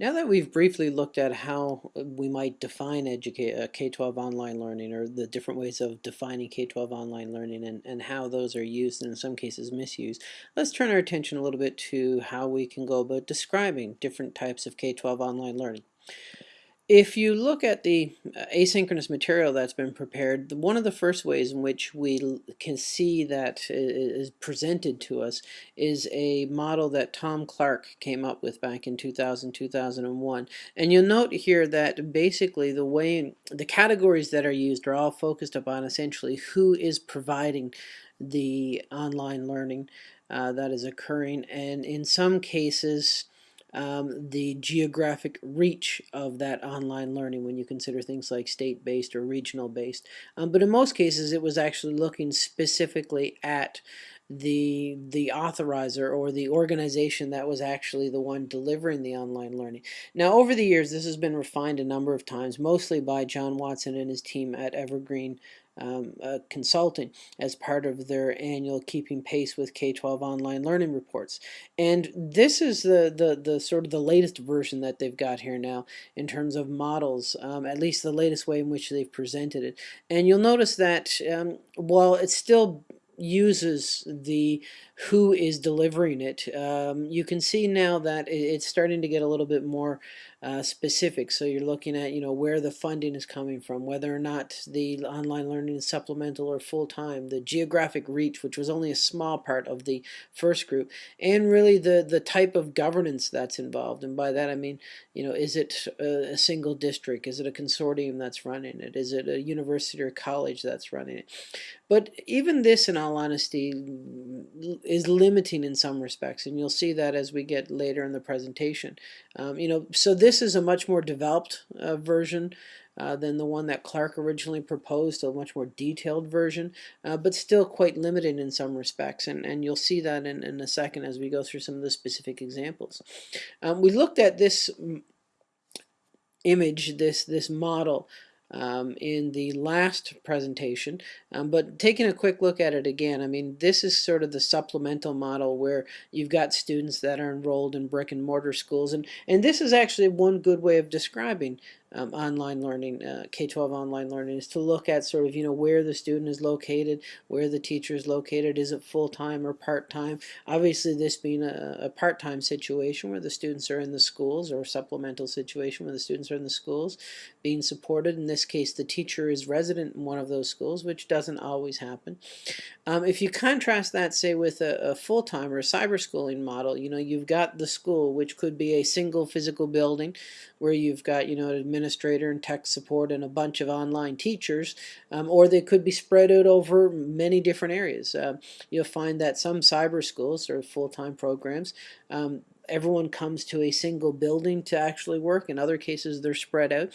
Now that we've briefly looked at how we might define uh, K-12 online learning or the different ways of defining K-12 online learning and, and how those are used and in some cases misused, let's turn our attention a little bit to how we can go about describing different types of K-12 online learning. If you look at the uh, asynchronous material that's been prepared, one of the first ways in which we can see that is presented to us is a model that Tom Clark came up with back in 2000, 2001. And you'll note here that basically the way, the categories that are used are all focused upon essentially who is providing the online learning uh, that is occurring. And in some cases, um, the geographic reach of that online learning when you consider things like state-based or regional-based. Um, but in most cases it was actually looking specifically at the the authorizer or the organization that was actually the one delivering the online learning. Now over the years this has been refined a number of times mostly by John Watson and his team at Evergreen um, uh, consulting as part of their annual keeping pace with K-12 online learning reports. And this is the, the, the sort of the latest version that they've got here now in terms of models, um, at least the latest way in which they've presented it. And you'll notice that um, while it still uses the who is delivering it. Um, you can see now that it's starting to get a little bit more uh, specific. So you're looking at you know where the funding is coming from, whether or not the online learning is supplemental or full-time, the geographic reach, which was only a small part of the first group, and really the the type of governance that's involved. And by that I mean you know is it a, a single district, is it a consortium that's running it, is it a university or college that's running it. But even this, in all honesty, is limiting in some respects, and you'll see that as we get later in the presentation. Um, you know, so this is a much more developed uh, version uh, than the one that Clark originally proposed, a much more detailed version, uh, but still quite limited in some respects, and, and you'll see that in, in a second as we go through some of the specific examples. Um, we looked at this image, this, this model um, in the last presentation, um, but taking a quick look at it again, I mean, this is sort of the supplemental model where you've got students that are enrolled in brick and mortar schools, and, and this is actually one good way of describing um, online learning, uh, K-12 online learning, is to look at sort of, you know, where the student is located, where the teacher is located, is it full-time or part-time? Obviously, this being a, a part-time situation where the students are in the schools or supplemental situation where the students are in the schools being supported. In this case, the teacher is resident in one of those schools, which doesn't always happen. Um, if you contrast that, say, with a, a full-time or a cyber schooling model, you know, you've got the school, which could be a single physical building where you've got, you know, an administrator and tech support and a bunch of online teachers, um, or they could be spread out over many different areas. Uh, you'll find that some cyber schools or full-time programs um, everyone comes to a single building to actually work. In other cases, they're spread out.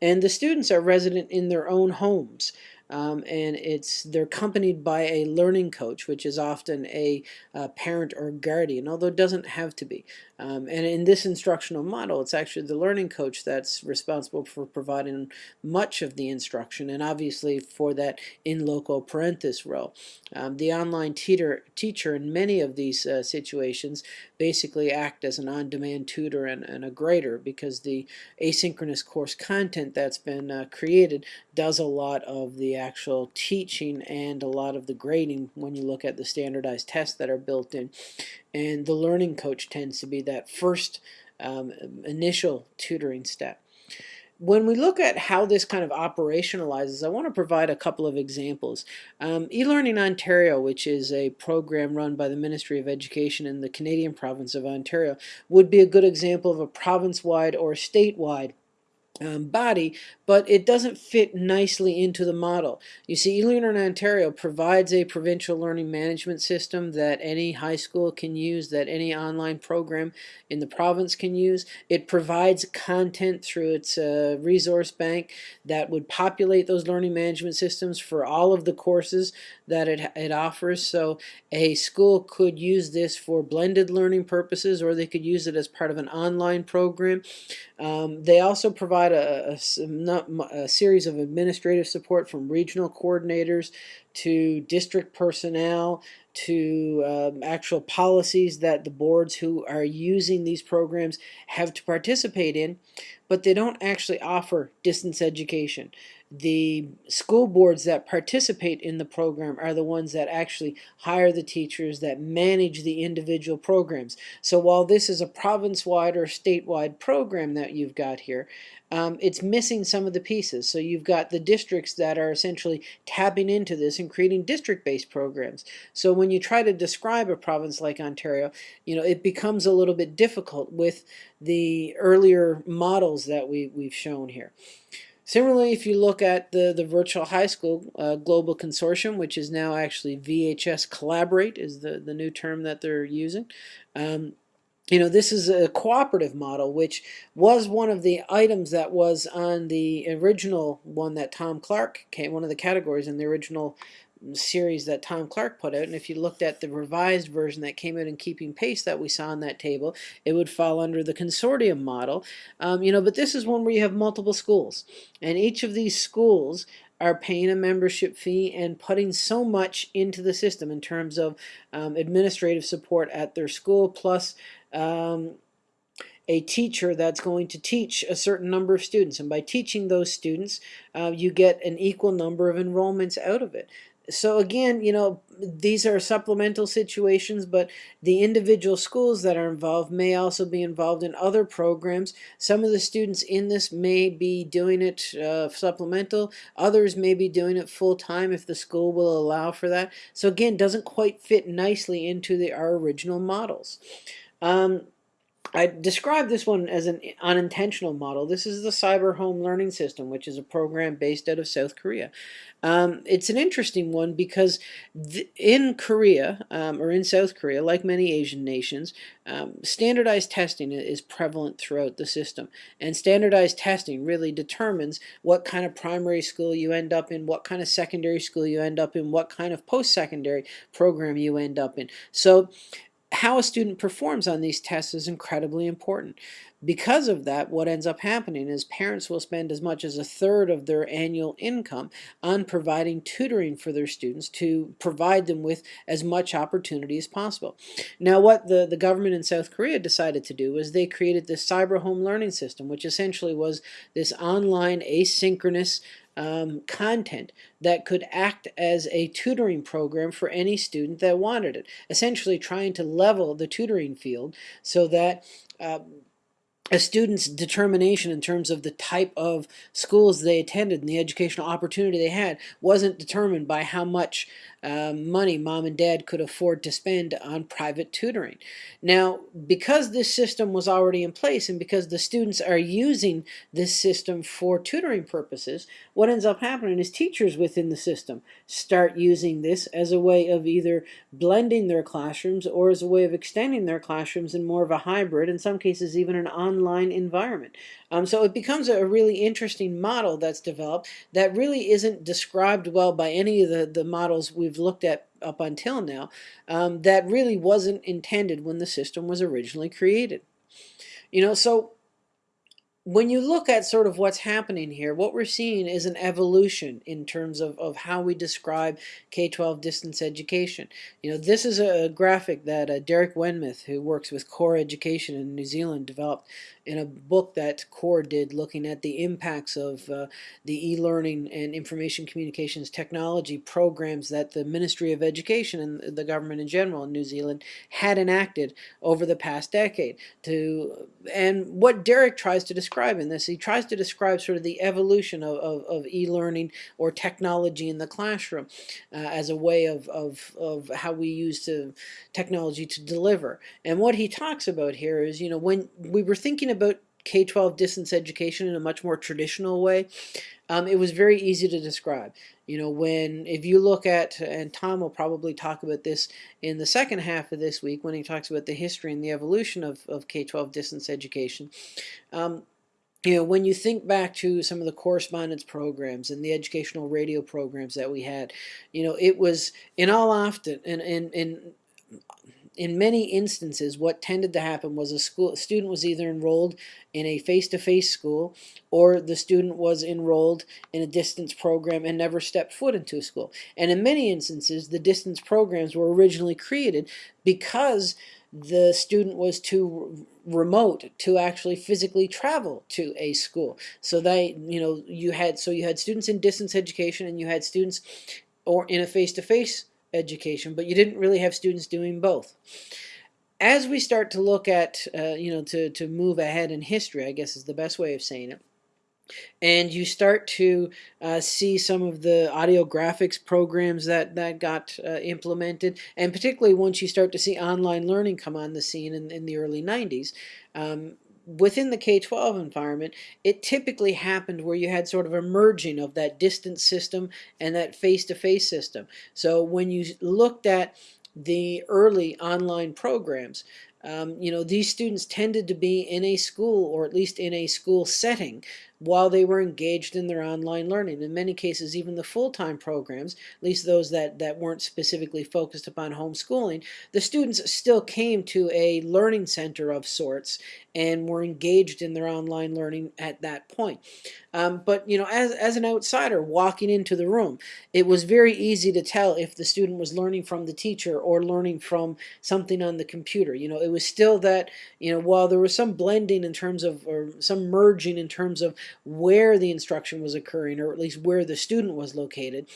And the students are resident in their own homes. Um, and it's they're accompanied by a learning coach, which is often a, a parent or guardian, although it doesn't have to be. Um, and in this instructional model, it's actually the learning coach that's responsible for providing much of the instruction, and obviously for that in loco parentis role. Um, the online teacher, teacher in many of these uh, situations basically act as an on-demand tutor and, and, a grader because the asynchronous course content that's been uh, created does a lot of the actual teaching and a lot of the grading when you look at the standardized tests that are built in. And the learning coach tends to be that first um, initial tutoring step. When we look at how this kind of operationalizes, I want to provide a couple of examples. Um, eLearning Ontario, which is a program run by the Ministry of Education in the Canadian province of Ontario, would be a good example of a province-wide or statewide um, body, but it doesn't fit nicely into the model. You see, eLearning Ontario provides a provincial learning management system that any high school can use, that any online program in the province can use. It provides content through its uh, resource bank that would populate those learning management systems for all of the courses that it, it offers. So a school could use this for blended learning purposes or they could use it as part of an online program. Um, they also provide a, a, a, series of administrative support from regional coordinators to district personnel, to um, actual policies that the boards who are using these programs have to participate in, but they don't actually offer distance education the school boards that participate in the program are the ones that actually hire the teachers that manage the individual programs. So while this is a province-wide or statewide program that you've got here, um, it's missing some of the pieces. So you've got the districts that are essentially tapping into this and creating district-based programs. So when you try to describe a province like Ontario, you know, it becomes a little bit difficult with the earlier models that we, we've shown here. Similarly, if you look at the, the Virtual High School uh, Global Consortium, which is now actually VHS Collaborate is the, the new term that they're using. Um, you know, this is a cooperative model, which was one of the items that was on the original one that Tom Clark came, one of the categories in the original series that Tom Clark put out, and if you looked at the revised version that came out in Keeping Pace that we saw on that table, it would fall under the consortium model. Um, you know, but this is one where you have multiple schools, and each of these schools are paying a membership fee and putting so much into the system in terms of um, administrative support at their school, plus um, a teacher that's going to teach a certain number of students. And by teaching those students, uh, you get an equal number of enrollments out of it so again, you know, these are supplemental situations, but the individual schools that are involved may also be involved in other programs. Some of the students in this may be doing it uh, supplemental. Others may be doing it full-time if the school will allow for that. So again, doesn't quite fit nicely into the, our original models. Um, I describe this one as an unintentional model. This is the Cyber Home Learning System, which is a program based out of South Korea. Um, it's an interesting one because in Korea, um, or in South Korea, like many Asian nations, um, standardized testing is prevalent throughout the system. And standardized testing really determines what kind of primary school you end up in, what kind of secondary school you end up in, what kind of post-secondary program you end up in. So how a student performs on these tests is incredibly important. Because of that, what ends up happening is parents will spend as much as a third of their annual income on providing tutoring for their students to provide them with as much opportunity as possible. Now what the, the government in South Korea decided to do was they created this cyber home learning system, which essentially was this online asynchronous um, content that could act as a tutoring program for any student that wanted it. Essentially trying to level the tutoring field so that uh, a student's determination in terms of the type of schools they attended and the educational opportunity they had wasn't determined by how much um, money mom and dad could afford to spend on private tutoring. Now, because this system was already in place and because the students are using this system for tutoring purposes, what ends up happening is teachers within the system start using this as a way of either blending their classrooms or as a way of extending their classrooms in more of a hybrid, in some cases even an online environment. Um, so it becomes a really interesting model that's developed that really isn't described well by any of the, the models we've looked at up until now um, that really wasn't intended when the system was originally created. You know, so when you look at sort of what's happening here, what we're seeing is an evolution in terms of, of how we describe K-12 distance education. You know, this is a graphic that uh, Derek Wenmoth, who works with Core Education in New Zealand, developed in a book that CORE did looking at the impacts of uh, the e-learning and information communications technology programs that the Ministry of Education and the government in general in New Zealand had enacted over the past decade. To And what Derek tries to describe this, he tries to describe sort of the evolution of, of, of e-learning or technology in the classroom uh, as a way of, of, of how we use to, technology to deliver. And what he talks about here is, you know, when we were thinking about K-12 distance education in a much more traditional way, um, it was very easy to describe. You know, when, if you look at, and Tom will probably talk about this in the second half of this week when he talks about the history and the evolution of, of K-12 distance education, um, you know, when you think back to some of the correspondence programs and the educational radio programs that we had, you know, it was in all often, and, in, and in many instances, what tended to happen was a school a student was either enrolled in a face-to-face school or the student was enrolled in a distance program and never stepped foot into a school. And in many instances, the distance programs were originally created because the student was too remote to actually physically travel to a school. So they, you know, you had so you had students in distance education and you had students or in a face-to-face -face education, but you didn't really have students doing both. As we start to look at, uh, you know, to, to move ahead in history, I guess is the best way of saying it, and you start to uh, see some of the audio graphics programs that, that got uh, implemented, and particularly once you start to see online learning come on the scene in, in the early 90s, um, within the K-12 environment, it typically happened where you had sort of a merging of that distance system and that face-to-face -face system. So when you looked at the early online programs, um, you know, these students tended to be in a school or at least in a school setting while they were engaged in their online learning. In many cases, even the full-time programs, at least those that, that weren't specifically focused upon homeschooling, the students still came to a learning center of sorts and were engaged in their online learning at that point. Um, but you know, as, as an outsider walking into the room, it was very easy to tell if the student was learning from the teacher or learning from something on the computer. You know, it was still that, you know, while there was some blending in terms of, or some merging in terms of where the instruction was occurring, or at least where the student was located,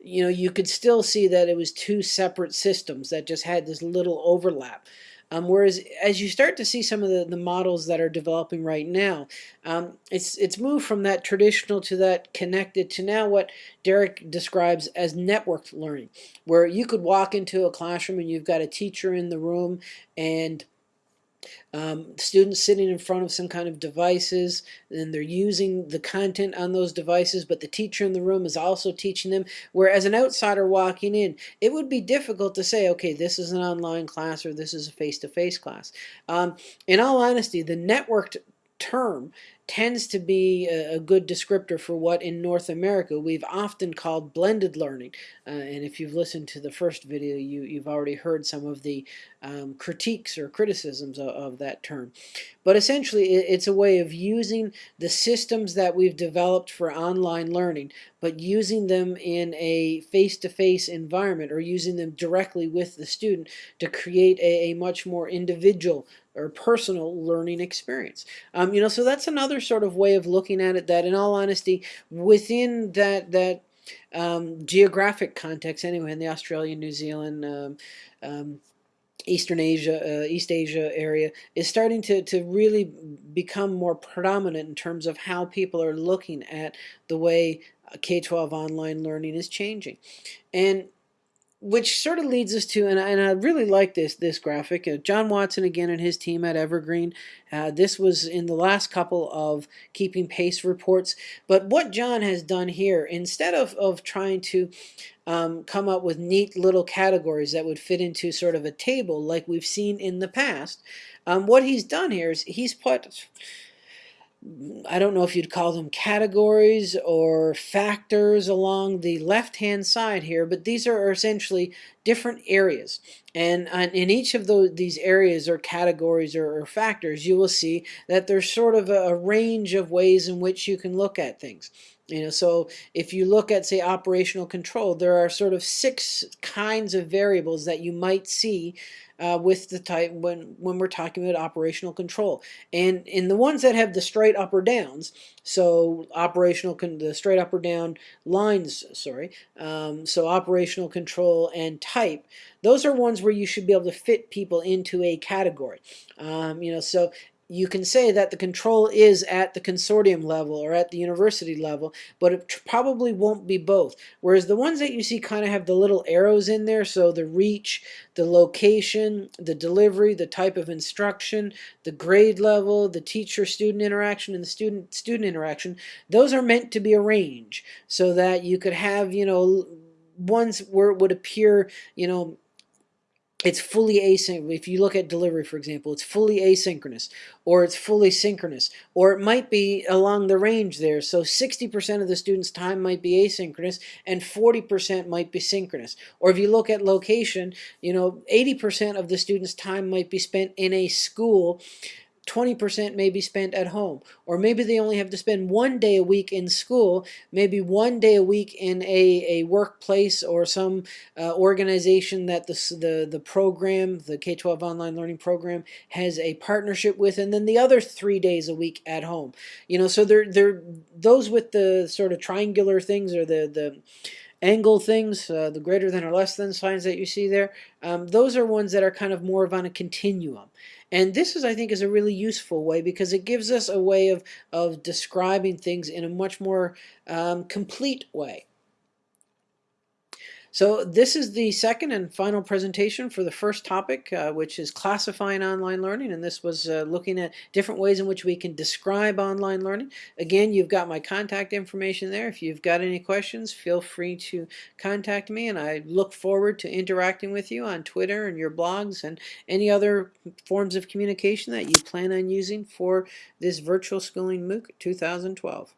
you know, you could still see that it was two separate systems that just had this little overlap. Um, whereas as you start to see some of the, the models that are developing right now, um, it's it's moved from that traditional to that connected to now what Derek describes as networked learning, where you could walk into a classroom and you've got a teacher in the room and um, students sitting in front of some kind of devices and they're using the content on those devices but the teacher in the room is also teaching them. Whereas an outsider walking in it would be difficult to say okay this is an online class or this is a face-to-face -face class. Um, in all honesty the networked term tends to be a, a, good descriptor for what in North America we've often called blended learning. Uh, and if you've listened to the first video, you, you've already heard some of the um, critiques or criticisms of, of, that term. But essentially, it, it's a way of using the systems that we've developed for online learning, but using them in a face-to-face -face environment or using them directly with the student to create a, a much more individual or personal learning experience. Um, you know, so that's another sort of way of looking at it that in all honesty, within that, that um, geographic context anyway, in the Australia, New Zealand, um, um, Eastern Asia, uh, East Asia area is starting to, to really become more predominant in terms of how people are looking at the way K-12 online learning is changing. And which sort of leads us to, and I, and I really like this this graphic. Uh, John Watson again and his team at Evergreen. Uh, this was in the last couple of Keeping Pace reports. But what John has done here, instead of, of trying to um, come up with neat little categories that would fit into sort of a table like we've seen in the past, um, what he's done here is he's put I don't know if you'd call them categories or factors along the left-hand side here, but these are essentially different areas. And uh, in each of those, these areas or categories or, or factors, you will see that there's sort of a, a range of ways in which you can look at things. You know, so if you look at, say, operational control, there are sort of six kinds of variables that you might see uh, with the type when when we're talking about operational control. And in the ones that have the straight up or downs, so operational the straight up or down lines, sorry, um, so operational control and type, those are ones where you should be able to fit people into a category. Um, you know, so you can say that the control is at the consortium level or at the university level, but it probably won't be both. Whereas the ones that you see kind of have the little arrows in there, so the reach, the location, the delivery, the type of instruction, the grade level, the teacher-student interaction, and the student-student interaction, those are meant to be a range so that you could have, you know, ones where it would appear, you know, it's fully asynchronous. If you look at delivery, for example, it's fully asynchronous, or it's fully synchronous, or it might be along the range there. So 60% of the student's time might be asynchronous, and 40% might be synchronous. Or if you look at location, you know, 80% of the student's time might be spent in a school 20% may be spent at home. Or maybe they only have to spend one day a week in school, maybe one day a week in a, a workplace or some uh, organization that the, the, the program, the K-12 online learning program, has a partnership with, and then the other three days a week at home. You know, so they're, they're those with the sort of triangular things or the, the angle things, uh, the greater than or less than signs that you see there, um, those are ones that are kind of more of on a continuum. And this is, I think, is a really useful way because it gives us a way of, of describing things in a much more um, complete way. So this is the second and final presentation for the first topic, uh, which is classifying online learning. And this was uh, looking at different ways in which we can describe online learning. Again, you've got my contact information there. If you've got any questions, feel free to contact me. And I look forward to interacting with you on Twitter and your blogs and any other forms of communication that you plan on using for this Virtual Schooling MOOC 2012.